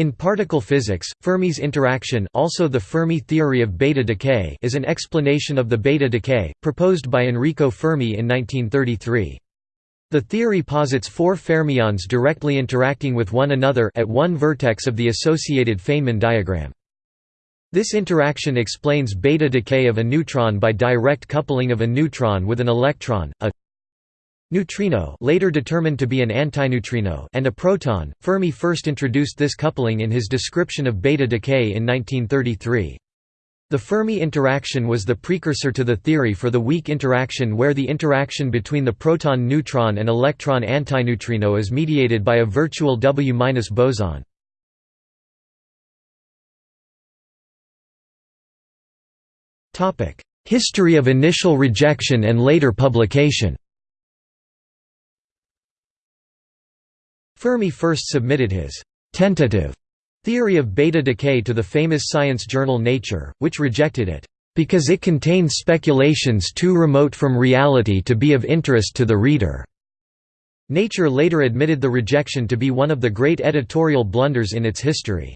In particle physics, Fermi's interaction also the Fermi theory of beta decay is an explanation of the beta decay, proposed by Enrico Fermi in 1933. The theory posits four fermions directly interacting with one another at one vertex of the associated Feynman diagram. This interaction explains beta decay of a neutron by direct coupling of a neutron with an electron, a neutrino later determined to be an antineutrino and a proton. Fermi first introduced this coupling in his description of beta decay in 1933. The Fermi interaction was the precursor to the theory for the weak interaction where the interaction between the proton-neutron and electron-antineutrino is mediated by a virtual W- boson. History of initial rejection and later publication Fermi first submitted his «tentative» theory of beta decay to the famous science journal Nature, which rejected it, "...because it contained speculations too remote from reality to be of interest to the reader." Nature later admitted the rejection to be one of the great editorial blunders in its history.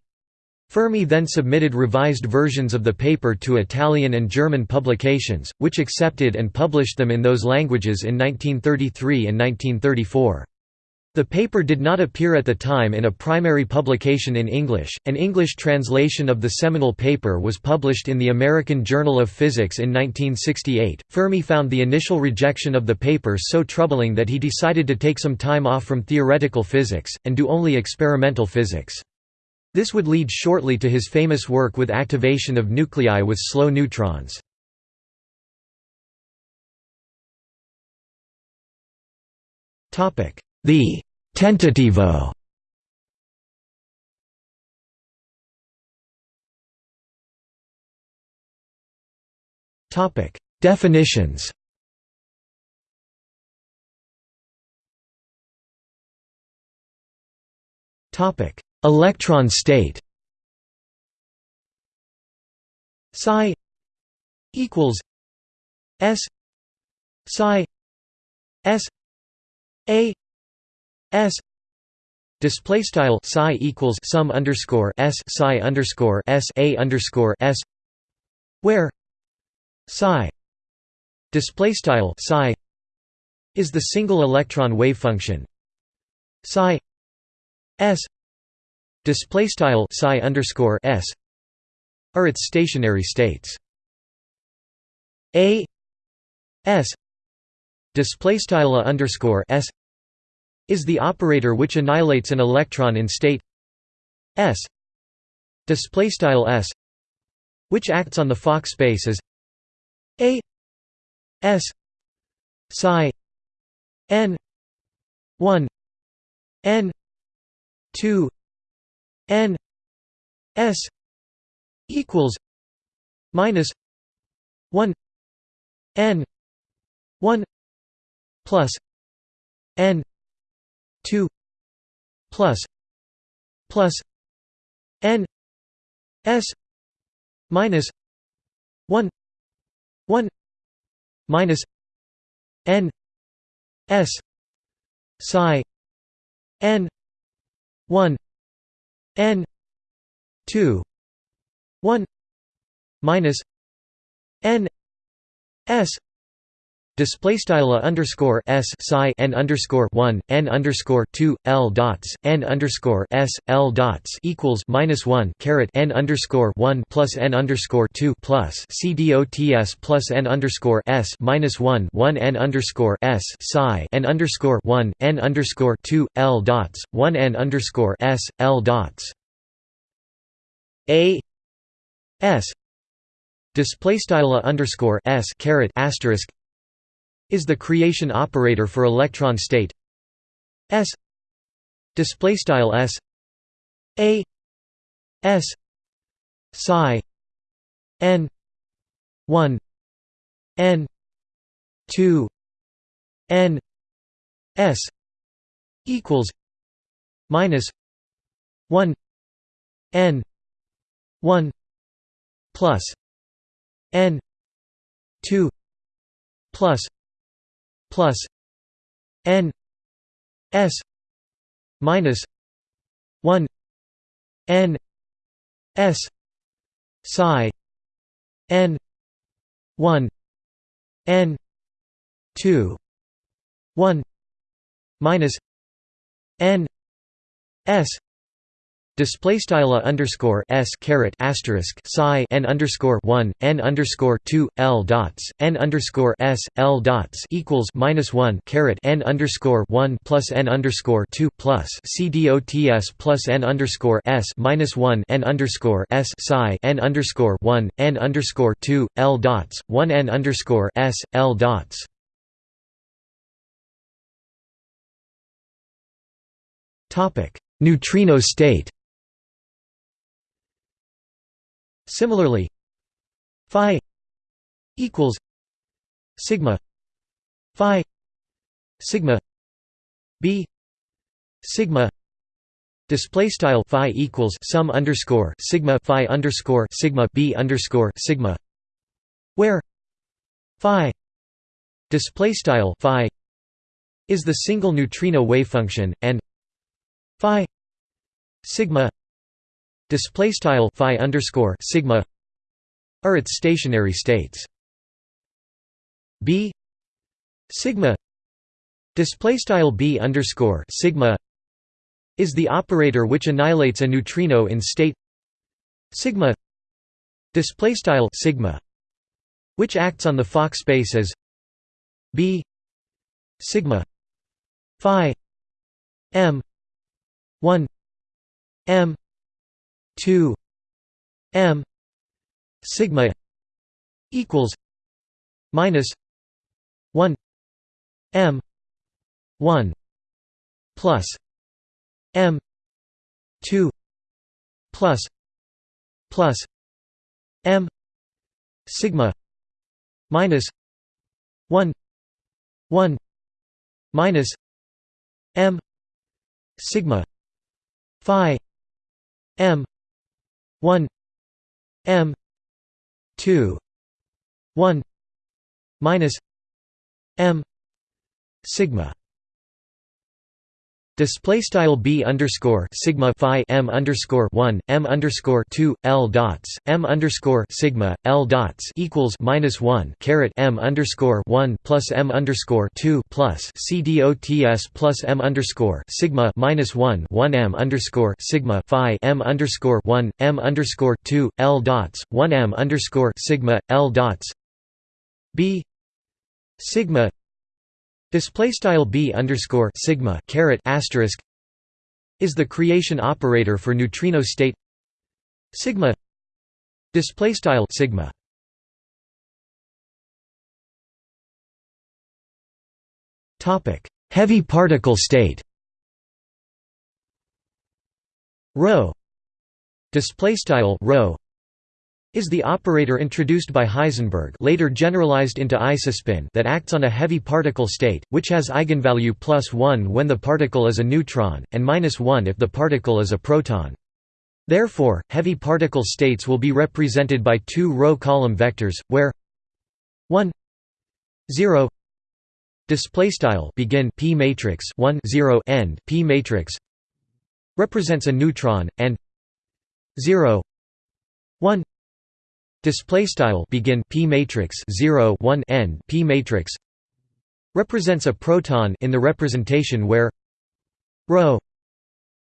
Fermi then submitted revised versions of the paper to Italian and German publications, which accepted and published them in those languages in 1933 and 1934. The paper did not appear at the time in a primary publication in English. An English translation of the seminal paper was published in the American Journal of Physics in 1968. Fermi found the initial rejection of the paper so troubling that he decided to take some time off from theoretical physics, and do only experimental physics. This would lead shortly to his famous work with activation of nuclei with slow neutrons. Topic: the «tentativo» Topic Definitions. Topic: Electron state. Psi equals S. Psi S A S display style psi equals sum underscore s psi underscore s a underscore s where psi display style psi is the single electron wave function. Psi s display style psi underscore s are its stationary states. A s display style underscore s is the operator which annihilates an electron in state S. Display style S which acts on the Fock space as a S psi n 1 n 2 n s equals minus 1 n 1 plus n 2 plus plus n s minus 1 1 minus n s psi n 1 n 2 1 minus n s Display style underscore s psi n underscore one n underscore two l dots n underscore s l dots equals minus one caret n underscore one plus n underscore two plus c dots plus n underscore s minus one one n underscore s psi n underscore one n underscore two l dots one n underscore s l dots a s display style underscore s caret asterisk is the creation operator for electron state s display style s a s psi n 1 n 2 n s equals minus 1 n 1 plus n 2 plus plus n s minus 1 n s psi n 1 n 2 1 minus n s Display style underscore s caret asterisk psi n underscore one n underscore two l dots n underscore s l dots equals minus one caret n underscore one plus n underscore two plus c dots plus n underscore s minus one n underscore s psi n underscore one n underscore two l dots one n underscore s l dots. Topic: Neutrino state. Similarly, phi equals sigma phi sigma b sigma display style phi equals sum underscore sigma phi underscore sigma b underscore sigma where phi display style phi is the single neutrino wave function and phi sigma display style phi underscore sigma are its stationary states. B sigma display style b underscore sigma is the operator which annihilates a neutrino in state sigma display style sigma which acts on the Fock space as b sigma phi m 1 m 2 m sigma equals minus 1 m 1 plus m 2 plus plus m sigma minus 1 1 minus m sigma phi m 1 m 2 1 minus m sigma Display style b underscore sigma phi m underscore one m underscore two l dots m underscore sigma l dots equals minus one caret m underscore one plus m underscore two plus c dots plus m underscore sigma minus one one m underscore sigma phi m underscore one m underscore two l dots one m underscore sigma l dots b sigma Display style b underscore sigma caret asterisk is the creation operator for neutrino state sigma. Display style sigma. Topic: Heavy particle state. Rho. Display style rho is the operator introduced by Heisenberg later generalized into isospin that acts on a heavy particle state, which has eigenvalue plus 1 when the particle is a neutron, and minus 1 if the particle is a proton. Therefore, heavy particle states will be represented by two row column vectors, where 1 0 display style begin p matrix 1 0 end p matrix represents a neutron and 0 1 display style begin p matrix 0 1 end p matrix represents a proton in the representation where rho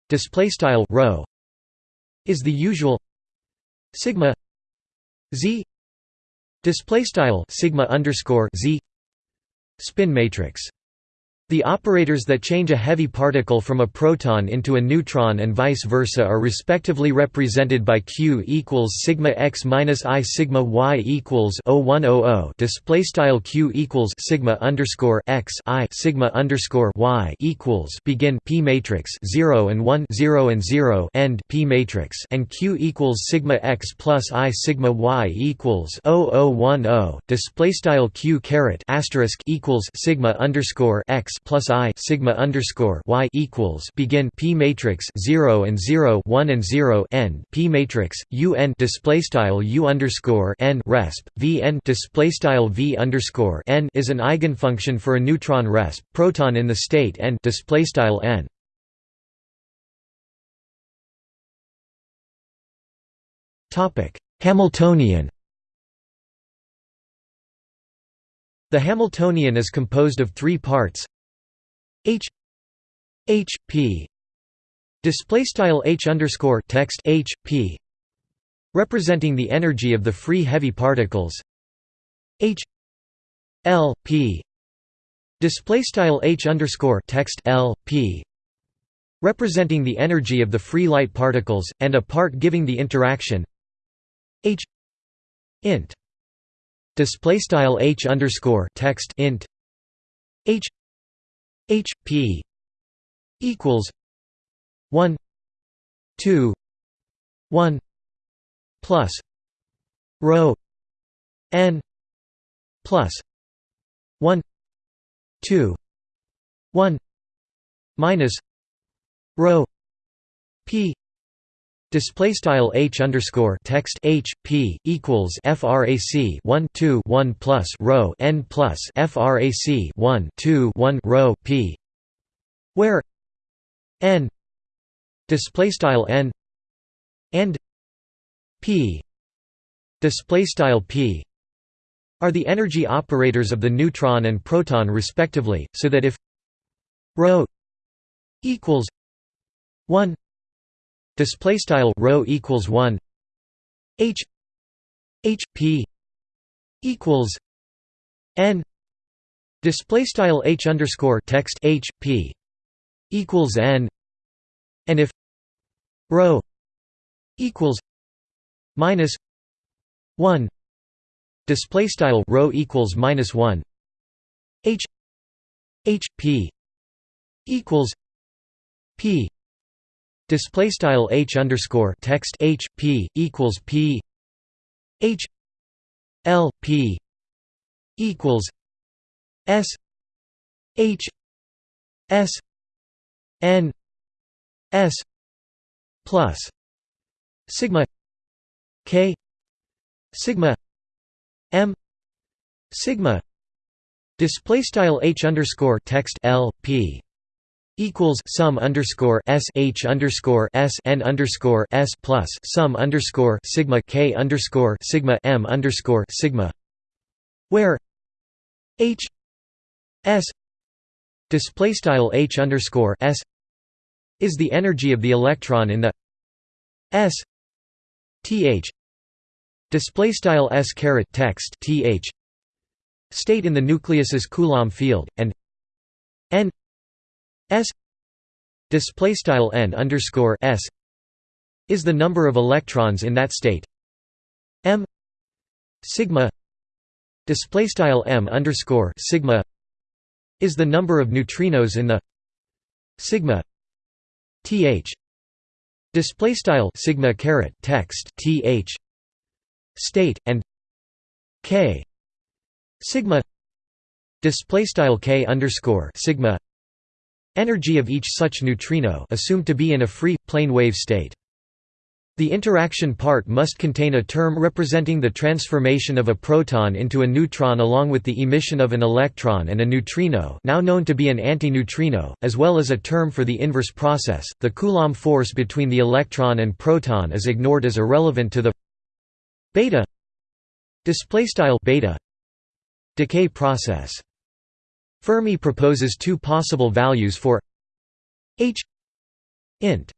display style rho is the usual sigma z display style sigma underscore z spin matrix the operators that change a heavy particle from a proton into a neutron and vice versa are respectively represented by q equals sigma x minus i sigma y equals 0100 display style q equals sigma underscore x i sigma underscore y equals begin p matrix 0 and 1 0 and 0 end p matrix and q equals sigma x plus i sigma y equals 0010 display style q caret asterisk equals sigma underscore x plus i sigma underscore y equals begin p matrix 0 and 0 1 and 0 end p matrix u n display style u underscore n resp v n display style v underscore n is an eigenfunction for a neutron resp proton in the state n display style n Topic: Hamiltonian. The Hamiltonian is composed of three parts: H H P display style H underscore text H P representing the energy of the free heavy particles. H L P display style H underscore text L P representing the energy of the free light particles, and a part giving the interaction. H int display style h underscore text int h h p equals 1 2 1 plus rho n plus 1 2 1 minus rho p display style h underscore text h p equals frac 1 2 1 plus rho n plus frac 1 2 1 rho p where n display style n and p display style p are the energy operators of the neutron and proton respectively so that if rho equals 1 display style rho equals 1 h. H. P. equals n. Display style h underscore text h p. equals n. And if rho equals minus 1 display style rho equals minus 1 h. H. P. equals p display style h underscore text h p equals p h l p equals s h s n s plus sigma k sigma m sigma display style h underscore text l p equals sum underscore s h underscore s n underscore s plus sum underscore sigma k underscore sigma m underscore sigma, where h s display style h underscore s is the energy of the electron in the s th display style s caret text th state in the nucleus's Coulomb field, and n S display style n underscore s is the number of electrons in that state. M sigma display style m underscore sigma is the number of neutrinos in the sigma th display style sigma caret text th state and k sigma display style k underscore sigma Energy of each such neutrino assumed to be in a free, plane wave state. The interaction part must contain a term representing the transformation of a proton into a neutron along with the emission of an electron and a neutrino now known to be an antineutrino, as well as a term for the inverse process. The Coulomb force between the electron and proton is ignored as irrelevant to the beta beta decay process. Fermi proposes two possible values for h int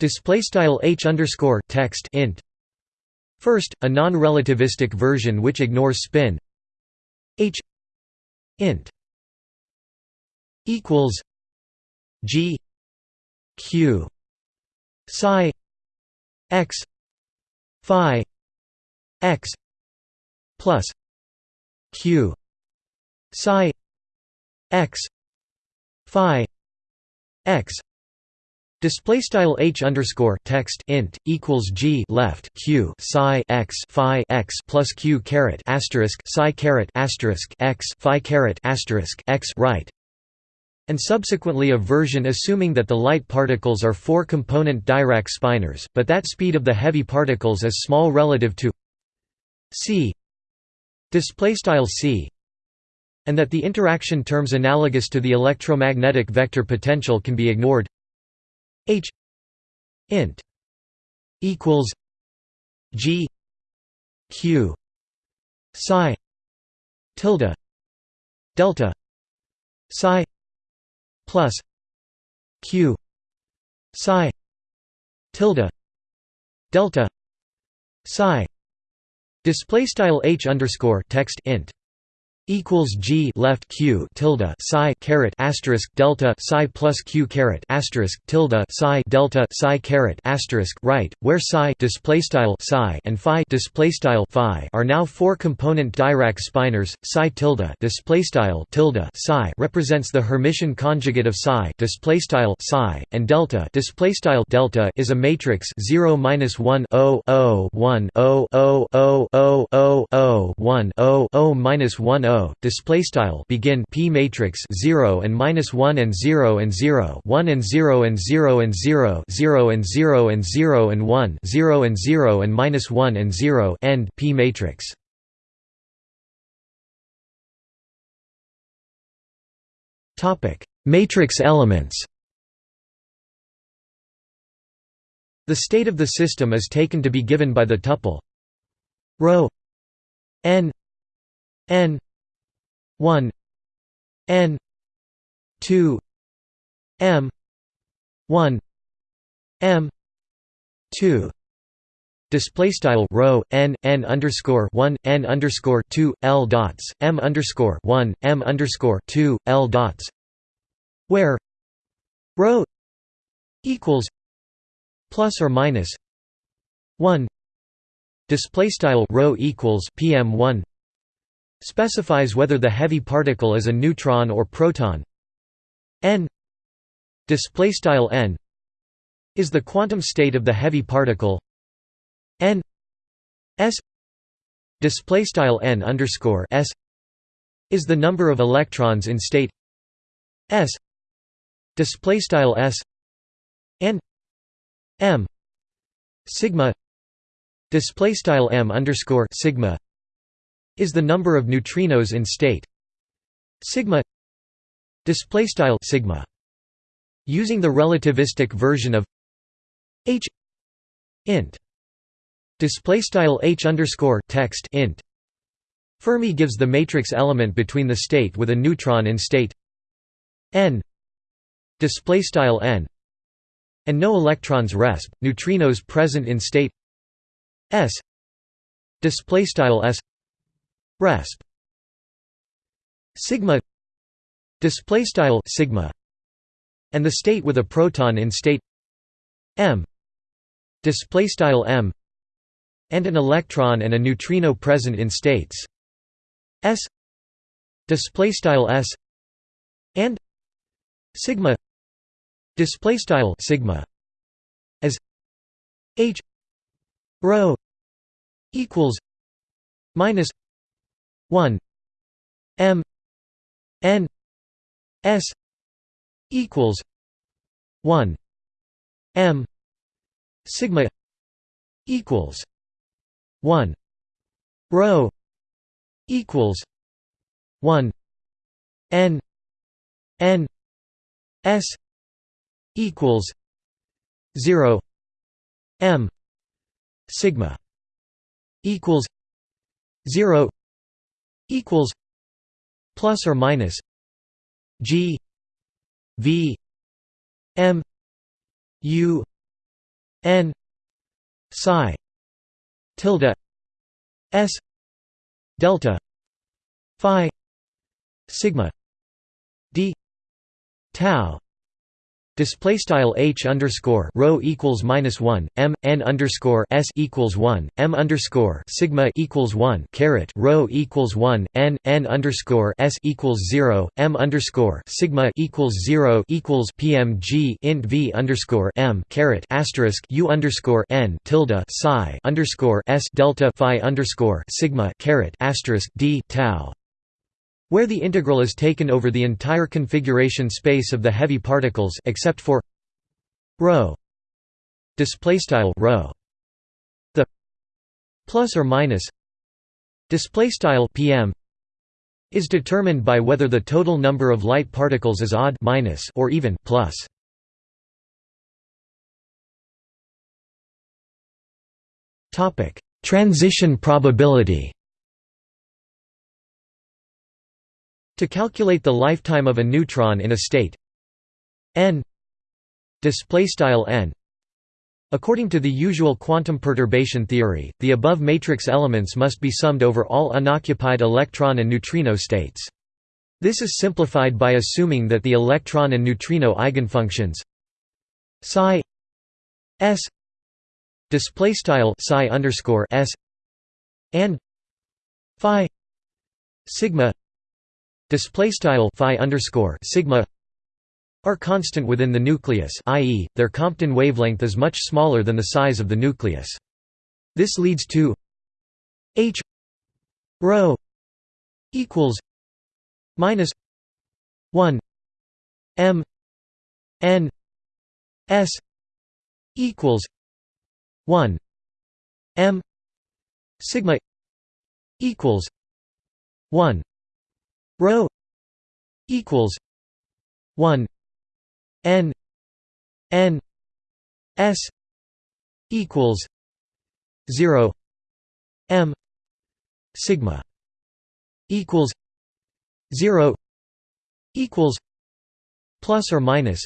display style h underscore text int. First, a non-relativistic version which ignores spin h int equals g q psi x phi x plus q psi x phi x Display style h underscore text int equals g left q psi x phi x plus q caret asterisk psi caret asterisk x phi caret asterisk x right, and subsequently a version assuming that the light particles are four-component Dirac spinors, but that speed of the heavy particles is small relative to c. Display style c and that the interaction terms analogous to the electromagnetic vector potential can be ignored. H int equals G Q psi tilde delta psi plus Q psi tilde delta psi. Display style h underscore text int equals G left Q tilde psi caret asterisk delta psi plus Q caret asterisk tilde psi delta psi caret asterisk right, where psi display style psi and phi display style phi are now four component Dirac spinors. Psi tilde display style tilde psi represents the Hermitian conjugate of psi display style psi and delta display style delta is a matrix 0 minus 1 0 0 1 0 0 0 0 0 0 1 0 0 minus 1 0 display style begin p matrix 0 and minus 1 and 0 and 0 1 and 0 and 0 and 0 0 and 0 and 0 and 1 0 and 0 and minus 1 and 0 end p matrix. Topic matrix elements. The state of the system is taken to be given by the tuple rho n n 1 n 2 m 1 m 2 display style rho n n underscore 1 n underscore 2 l dots m underscore 1 m underscore 2 l dots. Where rho equals plus or minus 1 display style rho equals pm1 specifies whether the heavy particle is a neutron or proton. N display style n is the quantum state of the heavy particle. N s display style n underscore s is the number of electrons in state. S display style s and m sigma display style m underscore sigma is the number of neutrinos in state. Sigma display style sigma. Using the relativistic version of h int display style h underscore text int. Fermi gives the matrix element between the state with a neutron in state. N display style n. And no electrons resp neutrinos present in state. S display style s resp sigma display style sigma and the state with a proton in state m display style m and an electron and a neutrino present in states s display style s and sigma display style sigma as h rho equals minus 1 m n s equals 1 m sigma equals 1 rho equals 1 n n s equals 0 m sigma equals 0 equals plus or minus G V M U N psi tilde S delta phi sigma D tau Display style h underscore rho equals minus one m n underscore s equals one m underscore sigma equals one caret rho equals one n n underscore s equals zero m underscore sigma equals zero equals pmg int v underscore m caret asterisk u underscore n tilde psi underscore s delta phi underscore sigma caret asterisk d tau where the integral is taken over the entire configuration space of the heavy particles except for rho. Display style rho. The plus or minus display style pm is determined by whether the total number of light particles is odd minus or even plus. Topic. Transition probability to calculate the lifetime of a neutron in a state n n According to the usual quantum perturbation theory, the above matrix elements must be summed over all unoccupied electron and neutrino states. This is simplified by assuming that the electron and neutrino eigenfunctions psi s display style psi underscore s and phi sigma display style phi underscore sigma are constant within the nucleus i.e., their Compton wavelength is much smaller than the size of the nucleus. This leads to h rho equals minus 1 m n s equals 1 m sigma equals 1 rho equals 1 n n s equals 0 m sigma equals 0 equals plus or minus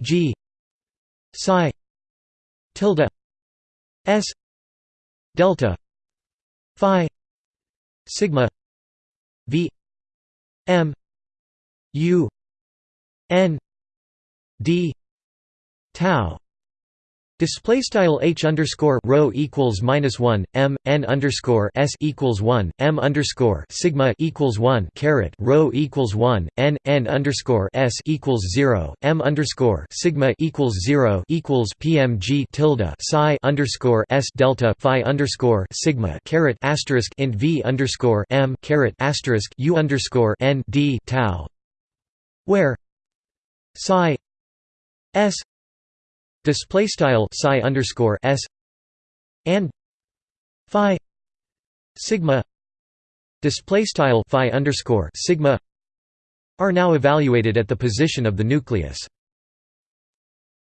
g psi tilde s delta phi sigma v m u n d tau Display style h underscore rho equals minus one m n underscore s equals one m underscore sigma equals one caret rho equals one n n underscore s equals zero m underscore sigma equals zero equals pmg tilde psi underscore s delta phi underscore sigma caret asterisk int v underscore m caret asterisk u underscore n d tau, where psi s display style psi underscore s and phi sigma display style phi underscore sigma are now evaluated at the position of the nucleus.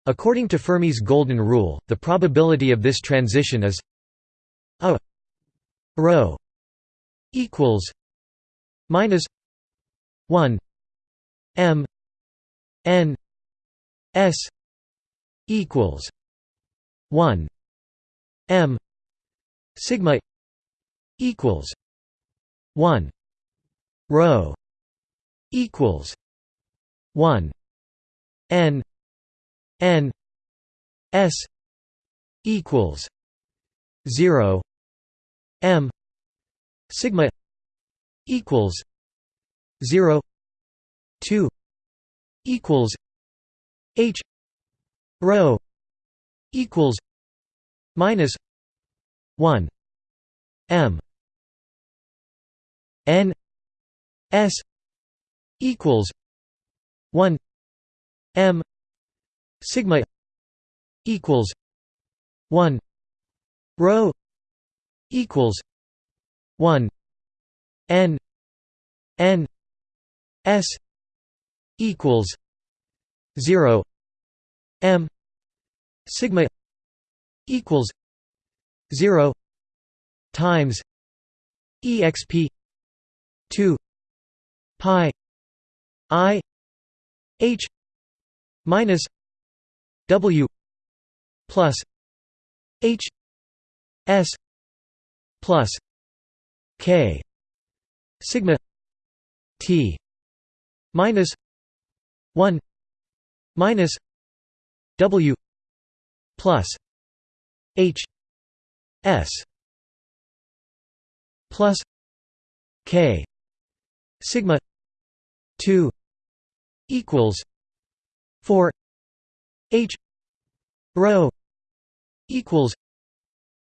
According to Fermi's golden rule, the probability of this transition is a rho equals minus 1 m n S equals one M sigma equals one rho equals one N N S equals zero M sigma equals zero two equals H rho equals minus one M N S equals one M sigma equals one rho equals one N N S equals zero m sigma equals 0 times exp 2 pi i h minus w plus h s plus k sigma t minus 1 minus W plus H S plus K sigma two equals four H rho equals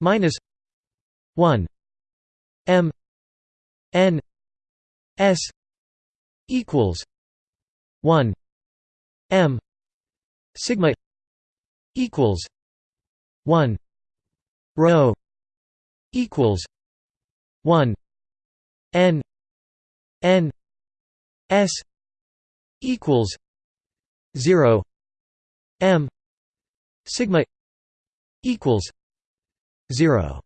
minus one M N S equals one M sigma equals 1 rho equals 1 n n s equals 0 m sigma equals 0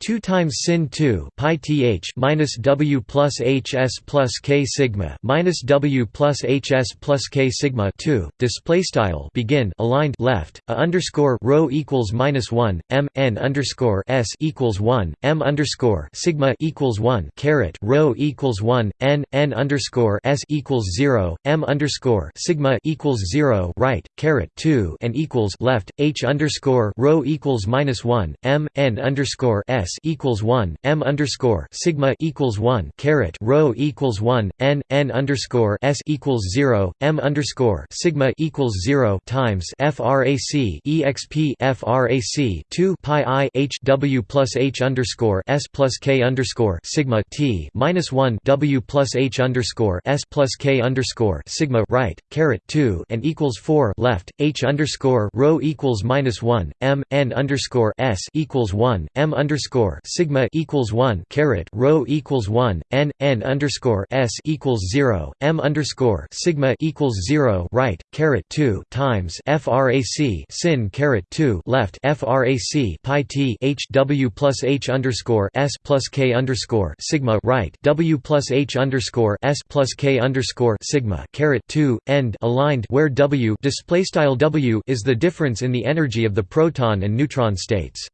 2 times sin 2 pi th minus w plus hs plus k sigma minus w plus hs plus k sigma 2 display style begin aligned left a underscore rho equals minus 1 m n underscore s equals 1 m underscore sigma equals 1 caret rho equals 1 n n underscore s equals 0 m underscore sigma equals 0 right caret 2 and equals left h underscore rho equals minus 1 m n underscore s s equals one m underscore sigma equals one caret rho equals one n n underscore s equals zero m underscore sigma equals zero times frac exp frac two pi i h w plus h underscore s plus k underscore sigma t minus one w plus h underscore s plus k underscore sigma right caret two and equals four left h underscore rho equals minus one m n underscore s equals one m underscore underscore sigma equals one caret rho equals one n n underscore s equals zero m underscore sigma equals zero right caret two times frac sin caret two left frac pi t h w plus h underscore s plus k underscore sigma right w plus h underscore s plus k underscore sigma caret two end aligned where w display style w is the difference in the energy of the proton and neutron states.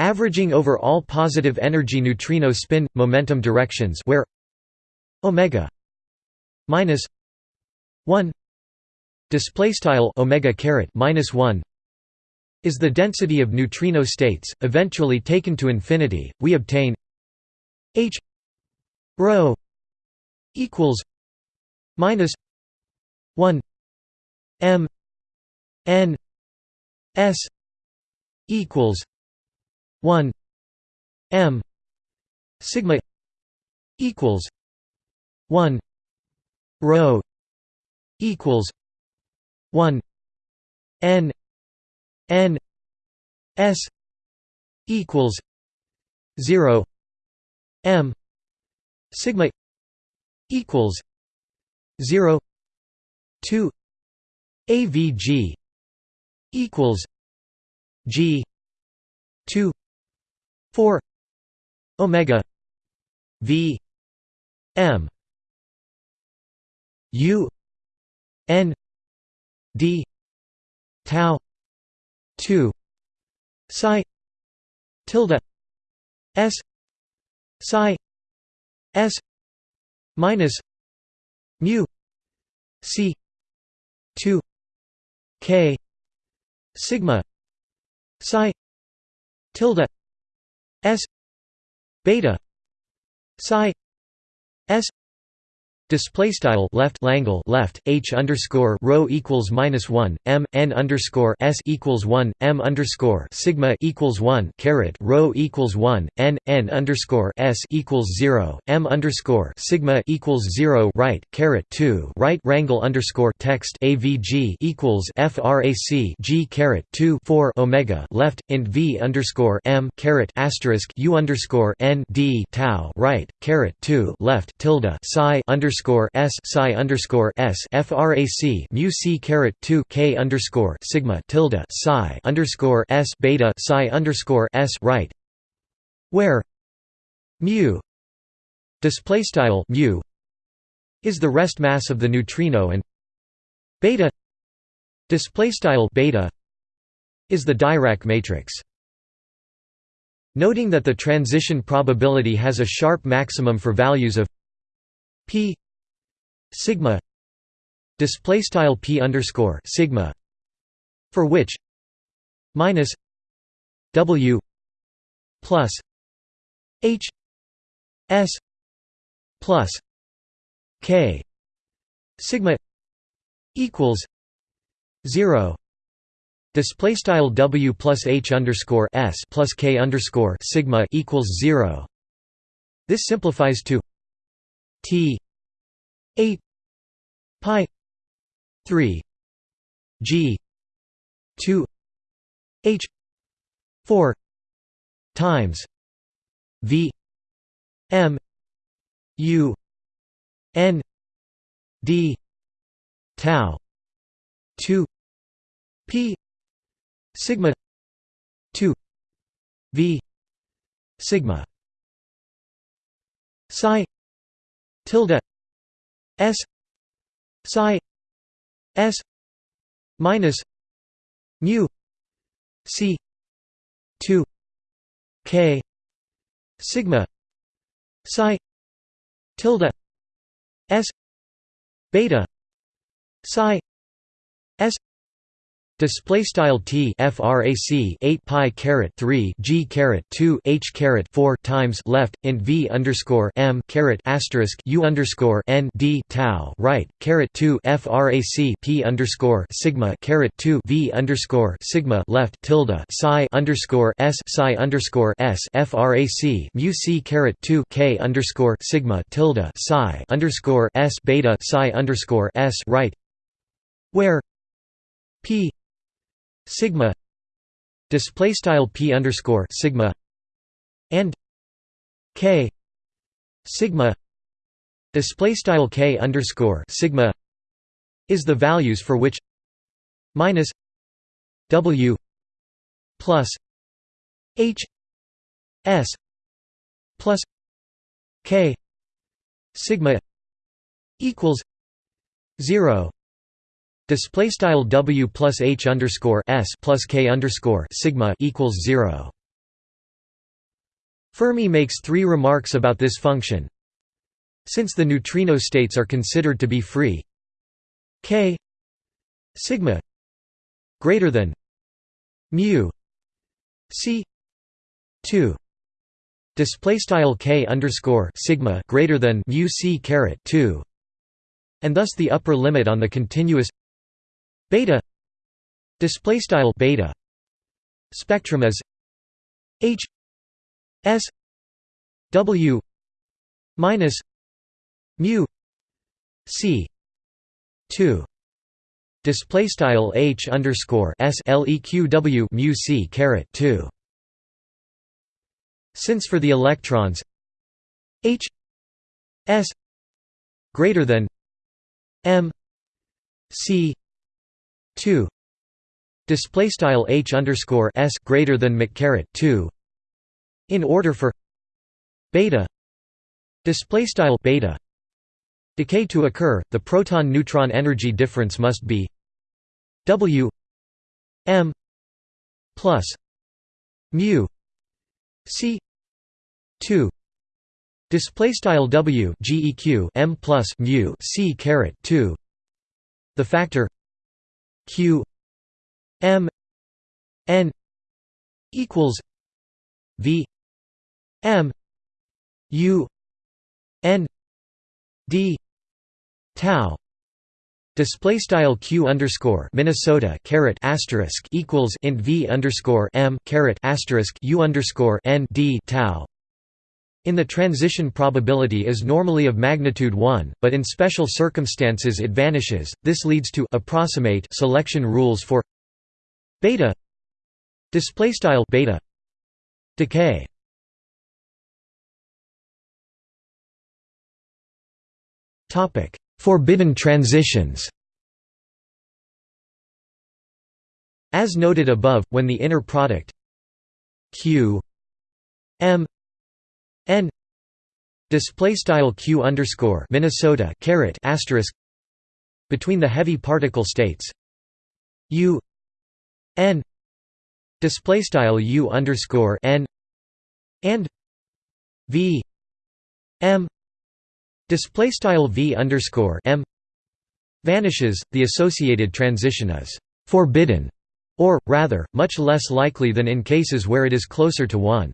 Averaging over all positive energy neutrino spin momentum directions where omega minus 1 display style omega caret minus 1 is the density of neutrino states eventually taken to infinity we obtain h rho equals minus 1 m n s equals 1 m sigma equals 1 rho equals 1 n n s equals 0 m sigma equals 0 2 avg equals g 2 4 omega v m u n d tau 2 psi tilde s psi s minus mu c 2 k sigma psi tilde s beta psi s Display style left Langle left H underscore rho equals minus one M N underscore S equals one M underscore Sigma equals one caret rho equals one N N underscore S equals zero M underscore Sigma equals zero right caret two right rangle underscore text AVG equals FRAC G caret two four Omega left int V underscore M caret asterisk U underscore N D tau right caret two left tilde psi underscore underscore s psi underscore s frac mu c caret two k underscore sigma tilde psi underscore s beta psi underscore s right, where mu display style mu is the rest mass of the neutrino and beta display style beta is the Dirac matrix. Noting that the transition probability has a sharp maximum for values of p sigma display style p underscore sigma for which minus w plus h s plus k sigma equals zero display style w plus h underscore s plus k underscore sigma equals zero. This simplifies to t 8 pi 3 g 2 h 4 times v m u n d tau 2 p sigma 2 v sigma psi tilde s psi s minus mu c 2 k sigma psi tilde s beta psi s Display style t frac 8 pi caret 3 g caret 2 h caret 4 times left in v underscore m caret asterisk u underscore n d tau right caret 2 frac p underscore sigma caret 2 v underscore sigma left tilde psi underscore s psi underscore s frac mu c caret 2 k underscore sigma tilde psi underscore s beta psi underscore s right where p sigma display style p underscore sigma and k sigma display style k underscore sigma is the values for which minus w plus h s plus k sigma equals 0 Display style W plus H underscore S plus K underscore sigma equals zero. Fermi makes three remarks about this function. Since the neutrino states are considered to be free, K sigma greater than mu C two display style K underscore sigma greater than mu C caret two, and thus the upper limit on the continuous beta. Display style beta. Spectrum is h s w minus mu c 2 display style h underscore s leq mu c caret 2 since for the electrons h s greater than m c 2 display style h underscore s greater than mccaret 2 in order for beta display style beta decay to occur the proton neutron energy difference must be w m plus mu c 2 display style w geq m plus mu c caret 2 the factor q m n equals v m u n d tau. Display style q underscore Minnesota caret asterisk equals int v underscore m caret asterisk u underscore n d tau in the transition probability is normally of magnitude 1, but in special circumstances it vanishes. This leads to approximate selection rules for beta display style beta decay. Topic: Forbidden transitions. As noted above, when the inner product q m display style q underscore Minnesota caret asterisk between the heavy particle states u n display style u underscore n and v m display style v underscore m vanishes the associated transition is forbidden or rather much less likely than in cases where it is closer to 1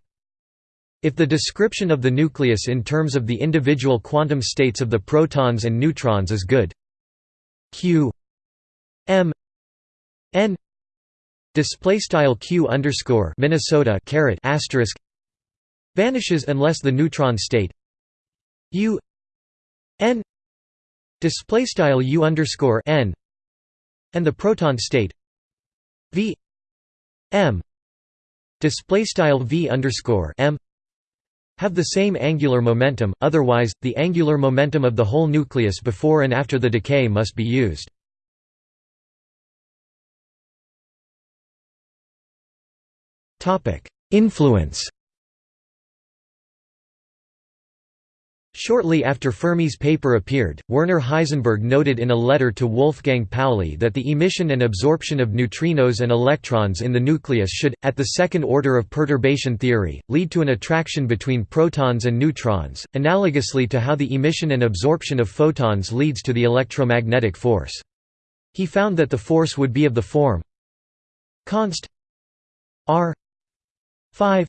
if the description of the nucleus in terms of the individual quantum states of the protons and neutrons is good. Q m n display style q underscore Minnesota caret asterisk vanishes unless the neutron state u n display style u underscore n and the proton state v m display style v underscore m have the same angular momentum, otherwise, the angular momentum of the whole nucleus before and after the decay must be used. Influence Shortly after Fermi's paper appeared, Werner Heisenberg noted in a letter to Wolfgang Pauli that the emission and absorption of neutrinos and electrons in the nucleus should, at the second order of perturbation theory, lead to an attraction between protons and neutrons, analogously to how the emission and absorption of photons leads to the electromagnetic force. He found that the force would be of the form const r 5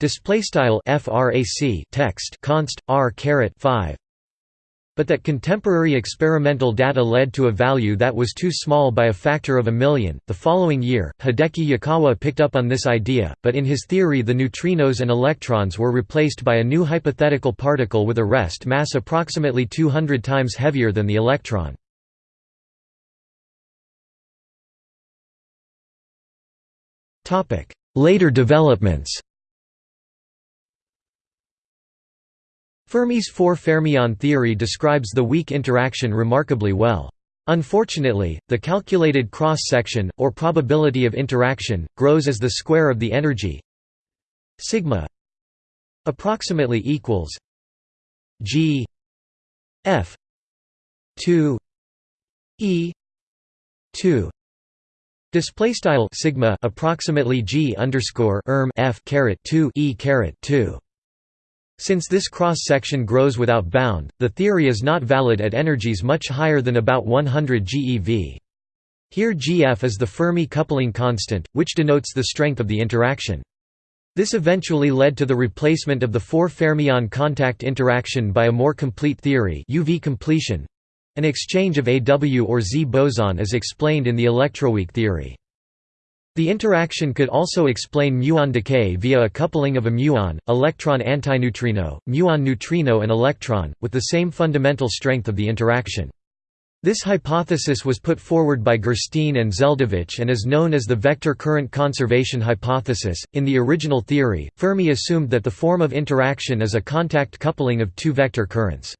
display style frac text const r caret 5 but that contemporary experimental data led to a value that was too small by a factor of a million. The following year, Hideki Yukawa picked up on this idea, but in his theory the neutrinos and electrons were replaced by a new hypothetical particle with a rest mass approximately 200 times heavier than the electron. topic Later developments Fermi's four-fermion theory describes the weak interaction remarkably well. Unfortunately, the calculated cross-section, or probability of interaction, grows as the square of the energy sigma approximately equals g f 2 e 2 display style sigma approximately g underscore erm f caret 2 e caret 2 since this cross-section grows without bound, the theory is not valid at energies much higher than about 100 GeV. Here Gf is the Fermi coupling constant, which denotes the strength of the interaction. This eventually led to the replacement of the four fermion contact interaction by a more complete theory UV completion, an exchange of AW or Z boson as explained in the electroweak theory. The interaction could also explain muon decay via a coupling of a muon, electron antineutrino, muon neutrino and electron, with the same fundamental strength of the interaction. This hypothesis was put forward by Gershtein and Zeldovich and is known as the vector current conservation hypothesis. In the original theory, Fermi assumed that the form of interaction is a contact coupling of two vector currents.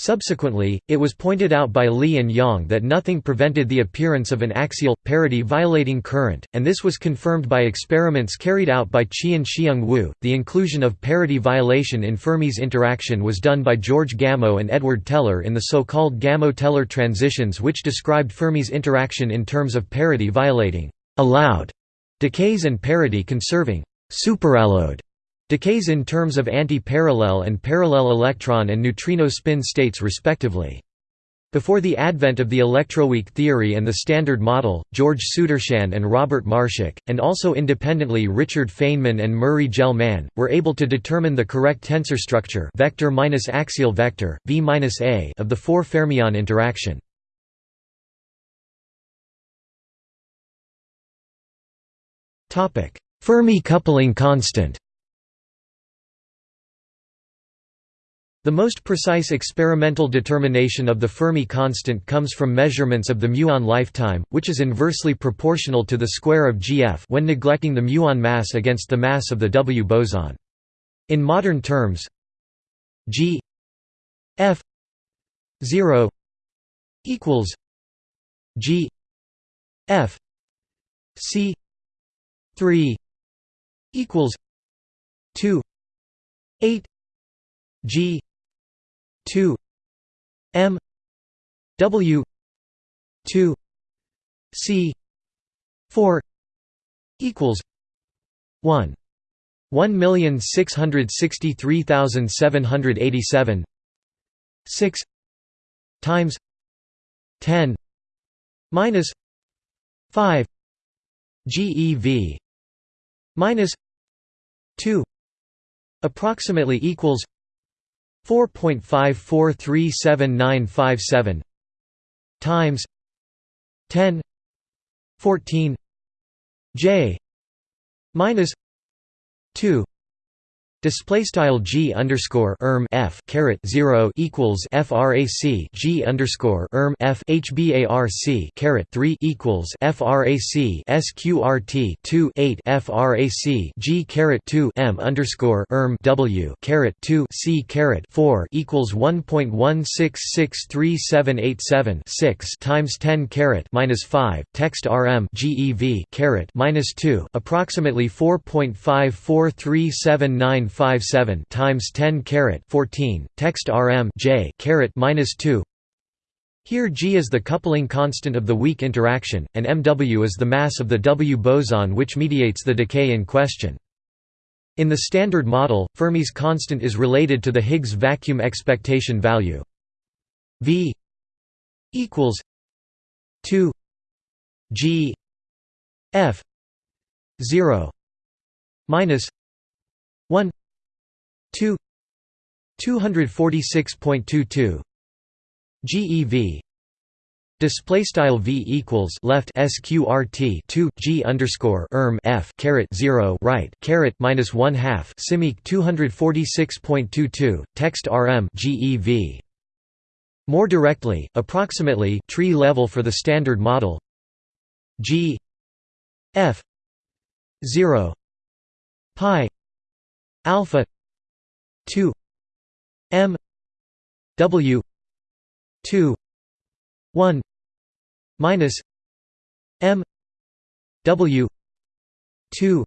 Subsequently, it was pointed out by Lee and Yang that nothing prevented the appearance of an axial, parity-violating current, and this was confirmed by experiments carried out by Chien-Shiung Wu. The inclusion of parity violation in Fermi's interaction was done by George Gamow and Edward Teller in the so-called Gamow-Teller transitions which described Fermi's interaction in terms of parity violating allowed decays and parity conserving superallowed decays in terms of anti-parallel and parallel electron and neutrino spin states respectively. Before the advent of the electroweak theory and the Standard Model, George Sudarshan and Robert Marshak, and also independently Richard Feynman and Murray Gell-Mann, were able to determine the correct tensor structure vector minus axial vector, v -A of the four fermion interaction. Fermi coupling constant The most precise experimental determination of the Fermi constant comes from measurements of the muon lifetime, which is inversely proportional to the square of Gf when neglecting the muon mass against the mass of the W boson. In modern terms, G f 0 equals G f c 3 equals 2 8 G 2 M W 2 C 4 equals 1 1,663,787 6 times 10 minus 5 GeV minus 2 approximately equals 4.543797 times 10 14 j minus 2 Display style g underscore erm f caret zero equals frac g underscore erm f hbarc caret three equals frac sqrt two eight frac g caret two m underscore erm w caret two c caret four equals one point one six six three seven eight seven six times ten caret minus five text rm gev caret minus two approximately four point five four three seven nine 957 times 10 caret 14 text rm j caret minus 2 here G is the coupling constant of the weak interaction, and mW is the mass of the W boson which mediates the decay in question. In the Standard Model, Fermi's constant is related to the Higgs vacuum expectation value V equals 2 G F 0 minus 1 2 246.22 GeV Display style v equals left sqrt 2 g underscore erm f caret 0 right caret minus 1 half simeq 246.22 text rm gev. More directly, approximately tree level for the standard model g f 0 pi alpha 2 m w 2 1 minus m w 2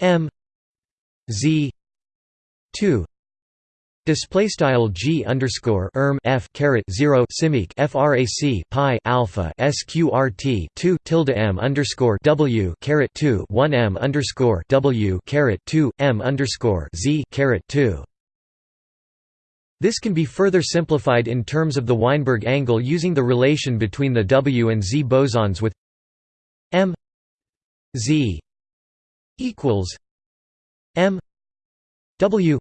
m z 2 Display style g underscore erm f caret zero simeq frac pi alpha sqrt two tilde m underscore w caret two one m underscore w caret two m underscore z caret two. This can be further simplified in terms of the Weinberg angle using the relation between the W and Z bosons with m z equals m w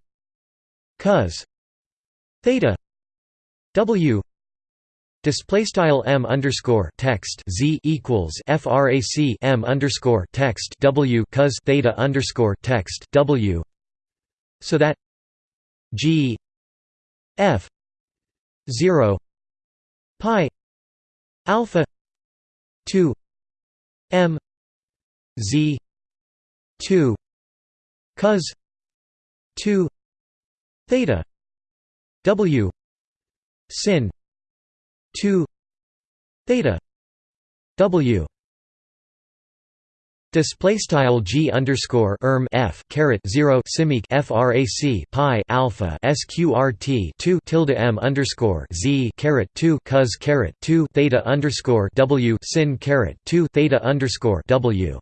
cos theta w display style m underscore text z equals frac m underscore text w cos theta underscore text w so that g f 0 pi alpha 2 m z 2 cos 2 theta. W. Sin. 2 theta. W. Display style g underscore erm f caret zero simeq frac pi alpha sqrt two tilde m underscore z caret two cos caret two theta underscore w sin caret two theta underscore w